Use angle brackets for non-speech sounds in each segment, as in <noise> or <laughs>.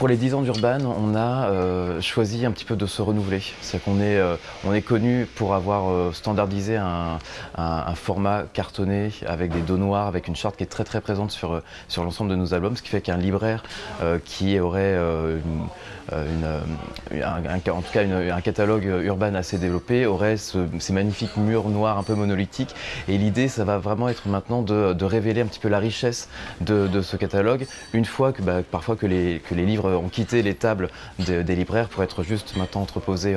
Pour les 10 ans d'Urban, on a euh, choisi un petit peu de se renouveler. C'est qu'on est, euh, on est connu pour avoir euh, standardisé un, format cartonné avec des dos noirs, avec une charte qui est très très présente sur, sur l'ensemble de nos albums, ce qui fait qu'un libraire qui aurait un, en tout cas un catalogue urbain assez développé aurait ces magnifiques murs noirs un peu monolithiques. Et l'idée, ça va vraiment être maintenant de, révéler un petit peu la richesse de, ce catalogue, une fois que bah, parfois que les, que les livres ont quitté les tables des libraires pour être juste maintenant entreposés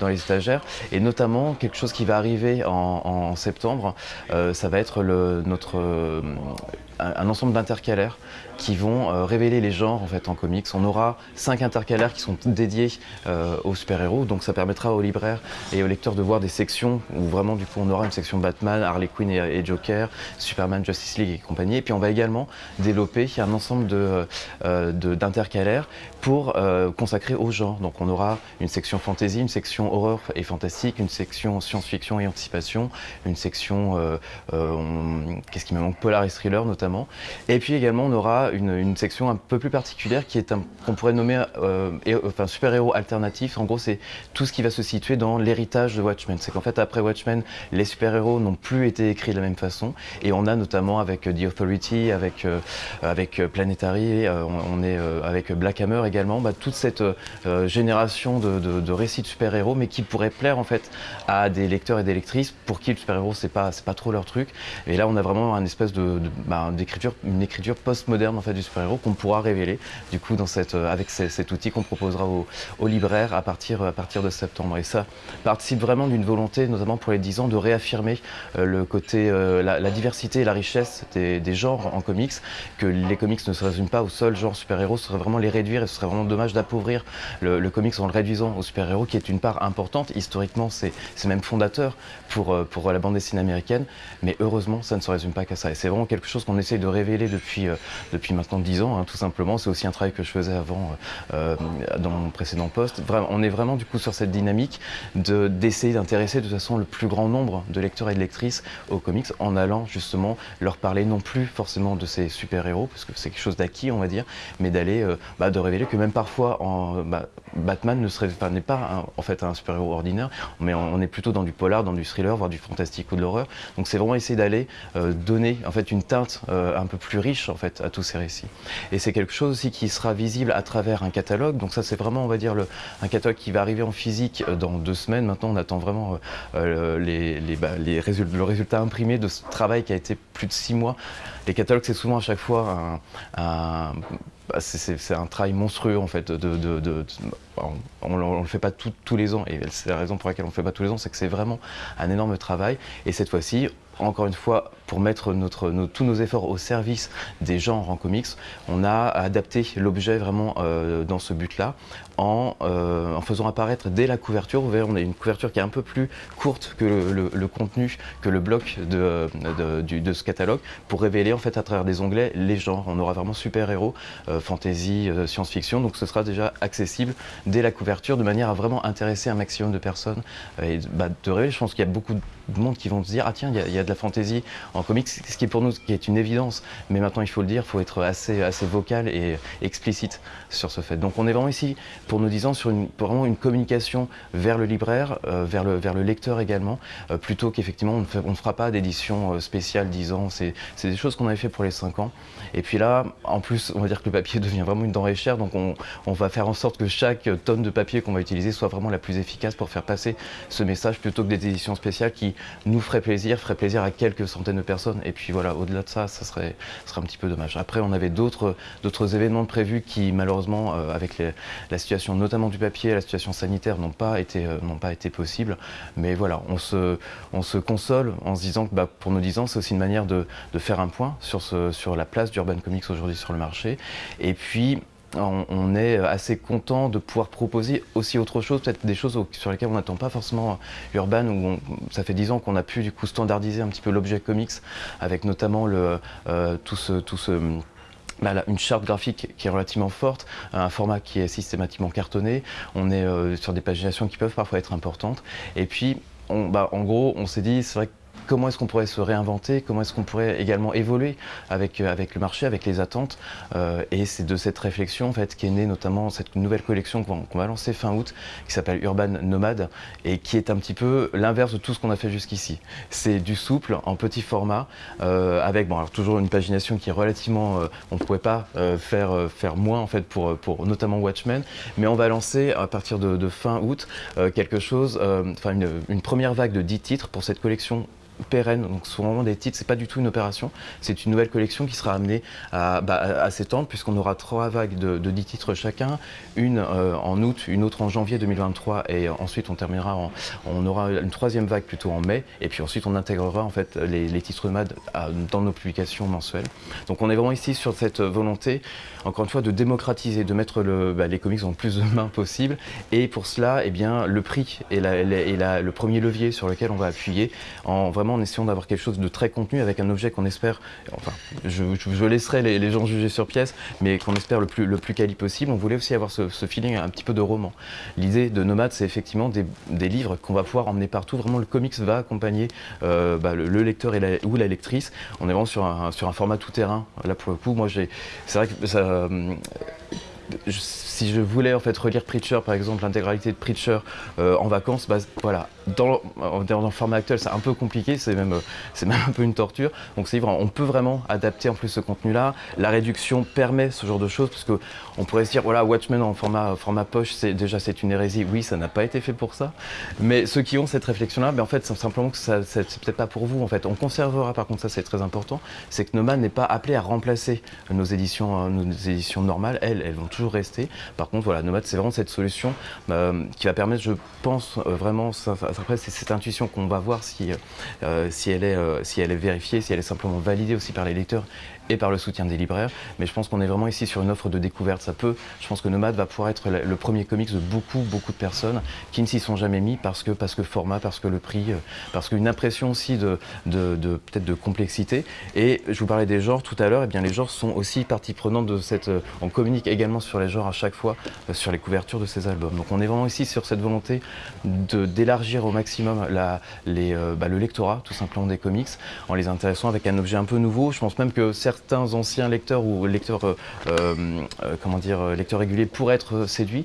dans les étagères. Et notamment, quelque chose qui va arriver en, septembre, euh, ça va être le, notre, euh, un ensemble d'intercalaires qui vont euh, révéler les genres en fait en comics. On aura cinq intercalaires qui sont dédiés euh, aux super-héros, donc ça permettra aux libraires et aux lecteurs de voir des sections où vraiment du coup on aura une section Batman, Harley Quinn et, Joker, Superman, Justice League et compagnie. Et puis on va également développer un ensemble euh, d'intercalaires pour consacrer aux genres. Donc on aura une section fantasy, une section horreur et fantastique, une section science-fiction et anticipation, une section, qu'est-ce qui me manque, polar et thriller notamment. Et puis également on aura une, section un peu plus particulière qui est qu'on pourrait nommer euh, enfin, super-héros alternatif. En gros, c'est tout ce qui va se situer dans l'héritage de Watchmen. C'est qu'en fait, après Watchmen, les super-héros n'ont plus été écrits de la même façon. Et on a notamment avec The Authority, avec, euh, avec Planetary, euh, on, est avec Black Hammer également, bah, toute cette génération de, récits de super-héros, mais qui pourrait plaire en fait à des lecteurs et des lectrices pour qui le super-héros c'est pas, pas trop leur truc. Et là, on a vraiment un espèce de, bah, d'écriture, une écriture post-moderne fait, du super-héros qu'on pourra révéler du coup dans cette, euh, avec cet outil qu'on proposera aux, libraires à partir, à partir de septembre. Et ça participe vraiment d'une volonté, notamment pour les 10 ans, de réaffirmer euh, le côté, euh, la, diversité et la richesse des, genres en comics, que les comics ne se résument pas au seul genre super-héros, ce serait vraiment les réduire et ce serait vraiment dommage d'appauvrir le, comics en le réduisant aux super-héros, qui est une part importante. Historiquement, c'est même fondateur pour, pour la bande dessinée américaine, mais heureusement, ça ne se résume pas qu'à ça. Et c'est vraiment quelque chose qu'on essaye de révéler depuis, depuis maintenant 10 ans, hein, tout simplement. C'est aussi un travail que je faisais avant euh, dans mon précédent poste. on est vraiment du coup sur cette dynamique d'essayer d'intéresser de toute façon le plus grand nombre de lecteurs et de lectrices aux comics en allant justement leur parler non plus forcément de ces super-héros, parce que c'est quelque chose d'acquis on va dire, mais d'aller, euh, bah, de révéler que même parfois en, bah, Batman ne serait, n'est pas en fait un super-héros ordinaire, mais on, est plutôt dans du polar, dans du thriller, voire du fantastique ou de l'horreur. Donc c'est vraiment essayer d'aller euh, donner en fait une teinte un peu plus riche en fait à tous ces récits. Et c'est quelque chose aussi qui sera visible à travers un catalogue. Donc ça c'est vraiment on va dire le, un catalogue qui va arriver en physique euh, dans deux semaines. Maintenant on attend vraiment euh, euh, les, les, bah, les résultats, le résultat imprimé de ce travail qui a été plus de six mois. Les catalogues c'est souvent à chaque fois un, bah, c'est un travail monstrueux en fait. De, on ne le fait pas tous les ans et c'est la raison pour laquelle on ne le fait pas tous les ans, c'est que c'est vraiment un énorme travail. Et cette fois-ci, encore une fois, pour mettre tous nos efforts au service des genres en comics, on a adapté l'objet vraiment euh, dans ce but-là en, euh, en, faisant apparaître dès la couverture, vous voyez, on a une couverture qui est un peu plus courte que le, contenu, que le bloc de, ce catalogue, pour révéler en fait à travers des onglets les genres. On aura vraiment super-héros, euh, fantasy, science-fiction, donc ce sera déjà accessible dès la couverture de manière à vraiment intéresser un maximum de personnes. Et bah, de révéler, je pense qu'il y a beaucoup de monde qui vont se dire ah tiens il y, a de la fantaisie en comics. Ce qui est pour nous qui est une évidence mais maintenant il faut le dire il faut être assez assez vocal et explicite sur ce fait. Donc on est vraiment ici pour nous disant sur une vraiment une communication vers le libraire euh, vers le lecteur également euh, plutôt qu'effectivement on, ne fera pas d'édition euh, spéciale 10 ans c'est des choses qu'on avait fait pour les 5 ans et puis là en plus on va dire que le papier <laughs> devient vraiment une denrée chère donc on, va faire en sorte que chaque tonne de papier qu'on va utiliser soit vraiment la plus efficace pour faire passer ce message plutôt que des éditions spéciales qui nous ferait plaisir, ferait plaisir à quelques centaines de personnes. Et puis voilà, au-delà de ça, ça serait, un petit peu dommage. Après, on avait d'autres événements prévus qui, malheureusement, avec la situation notamment du papier, la situation sanitaire, n'ont pas, été, euh, pas été possibles. Mais voilà, on se, on se console en se disant que bah, pour nos 10 ans, c'est aussi une manière de, de, faire un point sur, ce, sur la place d'Urban Comics aujourd'hui sur le marché. Et puis, on, est assez content de pouvoir proposer aussi autre chose, peut-être des choses sur lesquelles on n'attend pas forcément Urban, où ça fait dix ans qu'on a pu du coup standardiser un petit peu l'objet comics, avec notamment le, euh, tout ce, tout ce bah, une charte graphique qui est relativement forte, un format qui est systématiquement cartonné, on est euh, sur des paginations qui peuvent parfois être importantes, et puis on, bah, en gros on s'est dit c'est vrai que comment est-ce qu'on pourrait se réinventer, comment est-ce qu'on pourrait également évoluer avec, euh, le marché, avec les attentes? Euh, et c'est de cette réflexion en fait, qu'est née notamment cette nouvelle collection qu'on va lancer fin août, qui s'appelle Urban Nomade, et qui est un petit peu l'inverse de tout ce qu'on a fait jusqu'ici. C'est du souple, en petit format, euh, avec toujours une pagination qui est relativement... on ne pouvait pas faire, faire moins en fait pour, pour notamment Watchmen, mais on va lancer à partir de, fin août quelque chose, enfin une, une première vague de 10 titres pour cette collection pérenne, donc ce des titres, c'est pas du tout une opération, c'est une nouvelle collection qui sera amenée à, bah, s'étendre puisqu'on aura trois vagues de, de, 10 titres chacun, une euh, en août, une autre en janvier 2023 et ensuite on terminera, en, on aura une troisième vague plutôt en mai. Et puis ensuite on intégrera en fait les, les titres MAD dans nos publications mensuelles. Donc on est vraiment ici sur cette volonté, encore une fois, de démocratiser, de mettre bah, les comics le plus de mains possible. Et pour cela, eh bien, le prix est, le premier levier sur lequel on va appuyer en en essayant d'avoir quelque chose de très contenu avec un objet qu'on espère, enfin, je, laisserai les, gens juger sur pièce, mais qu'on espère le plus, le plus quali possible. On voulait aussi avoir ce, feeling un petit peu de roman. L'idée de Nomade, c'est effectivement des, livres qu'on va pouvoir emmener partout. Vraiment, le comics va accompagner euh, bah, le, lecteur ou la lectrice. On est vraiment sur un, sur un format tout-terrain. Là, pour le coup, moi, j'ai, c'est vrai que ça, si je voulais en fait relire Preacher, par exemple, l'intégralité de Preacher euh, en vacances, bah, voilà, dans, le format actuel, c'est un peu compliqué, c'est même, euh, <laughs> même un peu une torture. Donc c'est on peut vraiment adapter en plus ce contenu-là. La réduction permet ce genre de choses, parce qu'on pourrait se dire, voilà, Watchmen en format, format poche, c'est déjà c'est une hérésie. Oui, ça n'a pas été fait pour ça. Mais ceux qui ont cette réflexion-là, ben, en fait, c'est simplement que ça, c'est peut-être pas pour vous. En fait, on conservera, par contre, ça c'est très important, c'est que Nomad n'est pas appelé à remplacer nos éditions, euh, nos éditions normales. Elles, elles vont toujours rester. Par contre, voilà, Nomad, c'est vraiment cette solution euh, qui va permettre, je pense, vraiment, ça, après, c'est cette intuition qu'on va voir si, euh, si, elle est, euh, si elle est vérifiée, si elle est simplement validée aussi par les lecteurs et par le soutien des libraires. Mais je pense qu'on est vraiment ici sur une offre de découverte. Ça peut, je pense que Nomad va pouvoir être le premier comics de beaucoup, beaucoup de personnes qui ne s'y sont jamais mis parce que, parce que format, parce que le prix, euh, parce qu'une impression aussi de, de, peut-être de complexité. Et je vous parlais des genres tout à l'heure, et eh bien les genres sont aussi partie prenante de cette... Euh, on communique également sur les genres à chaque fois euh, sur les couvertures de ces albums. Donc on est vraiment ici sur cette volonté d'élargir au maximum la, les, bah, le lectorat tout simplement des comics en les intéressant avec un objet un peu nouveau. Je pense même que certains anciens lecteurs ou lecteurs, euh, euh, comment dire, lecteurs réguliers pourraient être séduits.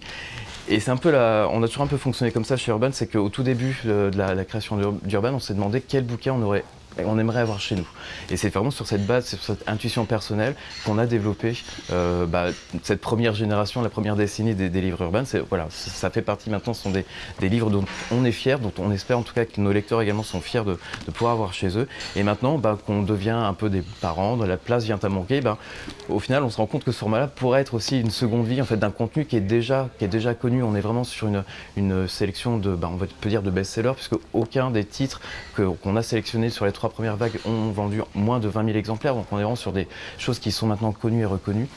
Et c'est un peu on a toujours un peu fonctionné comme ça chez Urban, c'est qu'au tout début de la, la création d'Urban, on s'est demandé quel bouquin on aurait on aimerait avoir chez nous. Et c'est vraiment sur cette base, sur cette intuition personnelle qu'on a développé euh, bah, cette première génération, la première décennie des, livres urbains. Voilà, ça fait partie maintenant, ce sont des, livres dont on est fier, dont on espère en tout cas que nos lecteurs également sont fiers de, pouvoir avoir chez eux. Et maintenant bah, qu'on devient un peu des parents, de la place vient à manquer, bah, au final on se rend compte que ce format-là pourrait être aussi une seconde vie en fait, d'un contenu qui est, déjà, qui est déjà connu. On est vraiment sur une, une sélection de, on peut dire de best-sellers, puisque aucun des titres qu'on a sélectionnés sur les trois premières vagues ont vendu moins de 20 000 exemplaires, donc on est vraiment sur des choses qui sont maintenant connues et reconnues.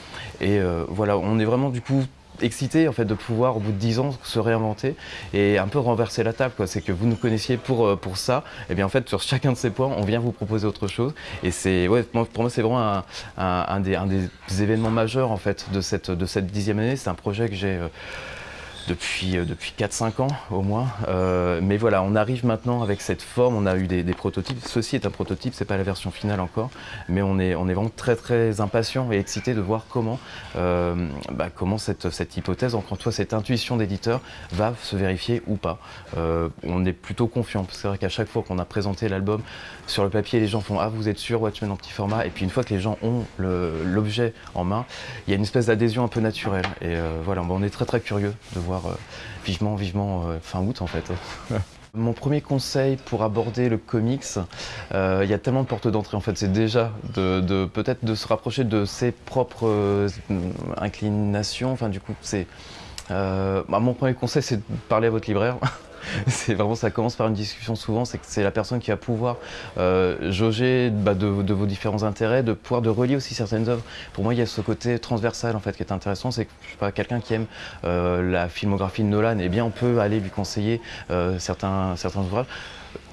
Et euh, voilà, on est vraiment du coup excité en fait de pouvoir au bout de 10 ans se réinventer et un peu renverser la table c'est que vous nous connaissiez pour, euh, ça. Et bien en fait sur chacun de ces points on vient vous proposer autre chose. Et c'est ouais, pour moi c'est vraiment un, des, événements majeurs en fait de cette, de cette dixième année. C'est un projet que j'ai euh, depuis, euh, depuis 4-5 ans au moins. Euh, mais voilà, on arrive maintenant avec cette forme, on a eu des, prototypes. Ceci est un prototype, c'est pas la version finale encore, mais on est, on est vraiment très très impatient et excité de voir comment, euh, bah, comment cette, cette hypothèse, encore fois, cette intuition d'éditeur va se vérifier ou pas. on est plutôt confiant, parce que c'est vrai qu'à chaque fois qu'on a présenté l'album sur le papier, les gens font « Ah, vous êtes sûr, Watchmen en petit format ?» Et puis une fois que les gens ont l'objet en main, il y a une espèce d'adhésion un peu naturelle. Et voilà, on est très très curieux de voir euh, vivement, vivement euh, fin août en fait. <laughs> Mon premier conseil pour aborder le comics, euh, il y a tellement de portes d'entrée en fait, c'est déjà de, peut-être de se rapprocher de ses propres inclinations. Enfin du coup, c'est bah, mon premier conseil, c'est de parler à votre libraire. <laughs> <laughs> c'est vraiment, ça commence par une discussion souvent, c'est que c'est la personne qui va pouvoir euh, jauger bah, de, vos différents intérêts, de pouvoir de relier aussi certaines œuvres. Pour moi, il y a ce côté transversal en fait qui est intéressant, c'est que pas quelqu'un qui aime euh, la filmographie de Nolan, eh bien on peut aller lui conseiller euh, certains, certains ouvrages.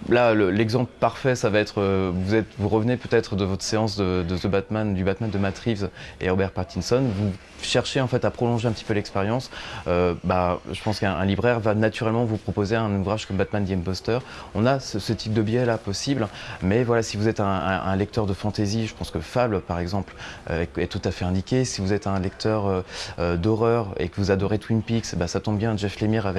Là, l'exemple parfait, ça va être, vous, êtes, vous revenez peut-être de votre séance de, The Batman, du Batman de Matt Reeves et Robert Pattinson, vous cherchez en fait à prolonger un petit peu l'expérience, euh, bah, je pense qu'un libraire va naturellement vous proposer un ouvrage comme Batman the Imposter. On a ce, type de biais là possible, mais voilà, si vous êtes un, lecteur de fantasy, je pense que Fable par exemple euh, est, tout à fait indiqué. Si vous êtes un lecteur euh, d'horreur et que vous adorez Twin Peaks, bah, ça tombe bien, Jeff Lemire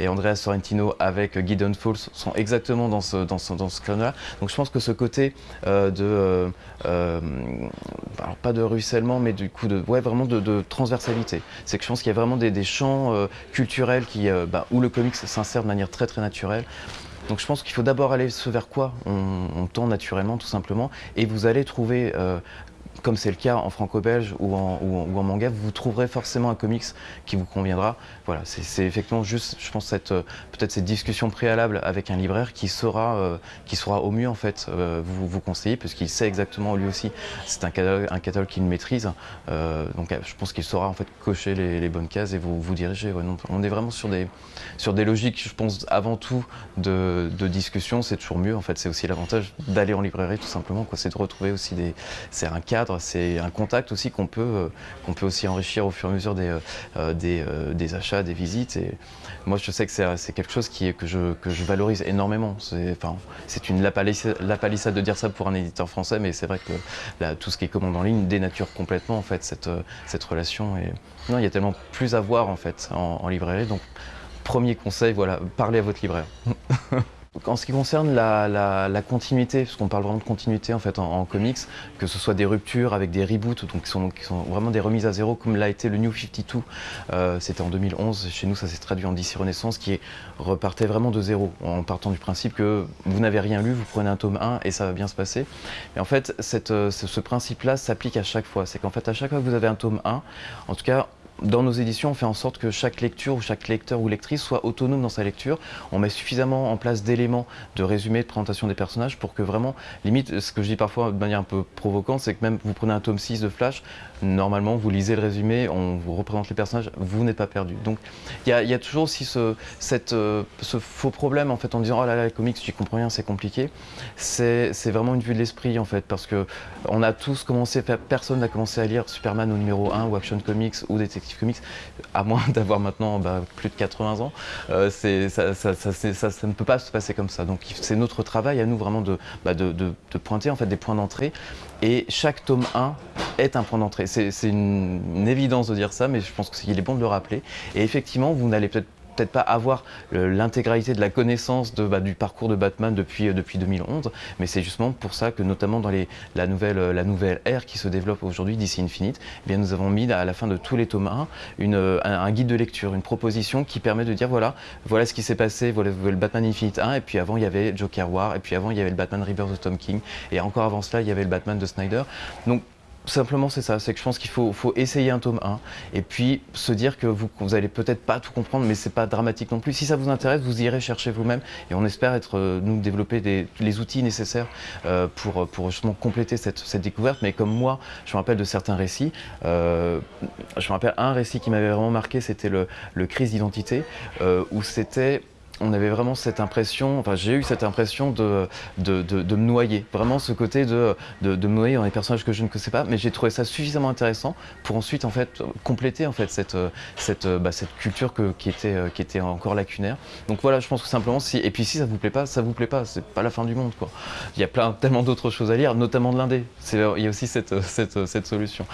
et Andrea Sorrentino avec Gideon Falls sont exactement dans ce, dans ce, dans ce là Donc je pense que ce côté de, alors pas de ruissellement, mais du coup de, ouais, vraiment de transversalité. C'est que je pense qu'il y a vraiment des, champs euh, culturels qui, euh, bah, où le comics s'insère de manière très très naturelle. Donc je pense qu'il faut d'abord aller ce vers quoi on, tend naturellement tout simplement et vous allez trouver euh, comme c'est le cas en franco-belge ou en, manga, vous trouverez forcément un comics qui vous conviendra. Voilà, c'est effectivement juste, je pense, euh, peut-être cette discussion préalable avec un libraire qui saura, euh, qui saura au mieux en fait euh, vous, conseiller, puisqu'il sait exactement lui aussi. C'est un catalogue, un catalogue qu'il maîtrise, donc je pense qu'il saura en fait cocher les, bonnes cases et vous vous diriger. on est vraiment sur des sur des logiques, je pense, avant tout de, de discussion. C'est toujours mieux en fait. C'est aussi l'avantage d'aller en librairie tout simplement. C'est de retrouver aussi des, c'est un cadre c'est un contact aussi qu'on peut, euh, qu'on peut aussi enrichir au fur et à mesure des, euh, euh, achats, des visites. Et moi, je sais que c'est quelque chose qui que, je, que je valorise énormément. C'est une lapalissade de dire ça pour un éditeur français, mais c'est vrai que tout ce qui est commande en ligne dénature complètement cette, relation. Et non, il y a tellement plus à voir en, en librairie. Donc, premier conseil, voilà, parlez à votre libraire. <laughs> En ce qui concerne la, continuité, parce qu'on parle vraiment de continuité en fait en, comics, que ce soit des ruptures avec des reboots, donc qui sont, vraiment des remises à zéro, comme l'a été le New 52, euh, c'était en 2011, chez nous ça s'est traduit en DC Renaissance, qui repartait vraiment de zéro, en partant du principe que vous n'avez rien lu, vous prenez un tome 1 et ça va bien se passer. Et en fait, euh, ce, ce principe-là s'applique à chaque fois, c'est qu'en fait à chaque fois que vous avez un tome 1, en tout cas dans nos éditions, on fait en sorte que chaque lecture ou chaque lecteur ou lectrice soit autonome dans sa lecture. On met suffisamment en place d'éléments de résumé, de présentation des personnages pour que vraiment, limite, ce que je dis parfois de manière un peu provocante, c'est que même vous prenez un tome 6 de Flash, normalement vous lisez le résumé, on vous représente les personnages, vous n'êtes pas perdu. Donc il y, a toujours aussi euh, ce faux problème en fait en disant oh là là les comics, tu comprends rien, c'est compliqué. C'est vraiment une vue de l'esprit en fait parce que on a tous commencé, personne n'a commencé à lire Superman au numéro 1 ou Action Comics ou Detective Comics, à moins <laughs> d'avoir maintenant bah, plus de 80 ans, euh, ça, ne peut pas se passer comme ça. Donc c'est notre travail à nous vraiment de, bah, de, pointer en fait des points d'entrée. Et chaque tome 1 est un point d'entrée. C'est une, une, évidence de dire ça, mais je pense qu'il est bon de le rappeler. Et effectivement, vous n'allez peut-être peut-être pas avoir l'intégralité de la connaissance bah, du parcours de Batman depuis, euh, depuis 2011, mais c'est justement pour ça que notamment dans les, la, nouvelle, euh, la nouvelle ère qui se développe aujourd'hui d'ici Infinite, eh bien, nous avons mis à la fin de tous les tomes 1 une, euh, un, guide de lecture, une proposition qui permet de dire voilà, voilà ce qui s'est passé, voilà le Batman Infinite 1, et puis avant il y avait Joker War, et puis avant il y avait le Batman Rebirth de Tom King, et encore avant cela il y avait le Batman de Snyder. Donc simplement c'est ça, c'est que je pense qu'il faut, essayer un tome 1 et puis se dire que vous, vous allez peut-être pas tout comprendre mais c'est pas dramatique non plus. Si ça vous intéresse, vous irez chercher vous-même et on espère être, euh, nous développer les outils nécessaires euh, pour, justement compléter cette, découverte. Mais comme moi, je me rappelle de certains récits, euh, je me rappelle un récit qui m'avait vraiment marqué, c'était le crise d'identité où c'était on avait vraiment cette impression, enfin j'ai eu cette impression de, me noyer, vraiment ce côté de, de, me noyer dans des personnages que je ne connaissais pas, mais j'ai trouvé ça suffisamment intéressant pour ensuite en fait compléter cette, cette, bah, cette culture qui, était, encore lacunaire. Donc voilà, je pense que simplement si, et puis si ça vous plaît pas, ça vous plaît pas, c'est pas la fin du monde. Il y a plein, tellement d'autres choses à lire, notamment de l'indé, il y a aussi cette, solution.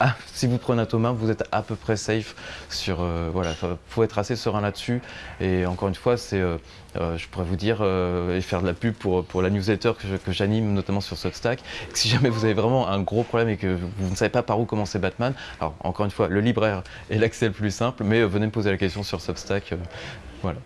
Ah, si vous prenez un Thomas, vous êtes à peu près safe sur. Euh, voilà, faut être assez serein là-dessus. Et encore une fois, c'est, euh, euh, je pourrais vous dire et faire de la pub pour, pour la newsletter que, j'anime, notamment sur Substack. Si jamais vous avez vraiment un gros problème et que vous ne savez pas par où commencer Batman, alors encore une fois, le libraire est l'accès le plus simple, mais venez me poser la question sur Substack. voilà.